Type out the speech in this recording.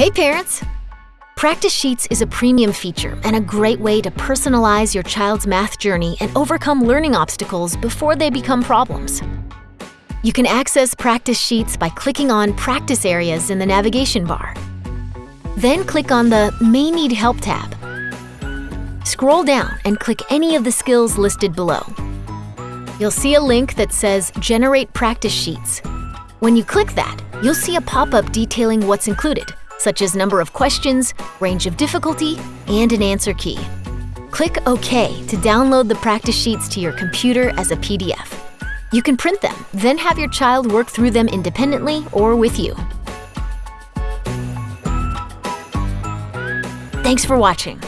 Hey parents! Practice Sheets is a premium feature and a great way to personalize your child's math journey and overcome learning obstacles before they become problems. You can access Practice Sheets by clicking on Practice Areas in the navigation bar. Then click on the May Need Help tab. Scroll down and click any of the skills listed below. You'll see a link that says Generate Practice Sheets. When you click that, you'll see a pop-up detailing what's included, such as number of questions, range of difficulty, and an answer key. Click OK to download the practice sheets to your computer as a PDF. You can print them, then have your child work through them independently or with you. Thanks for watching.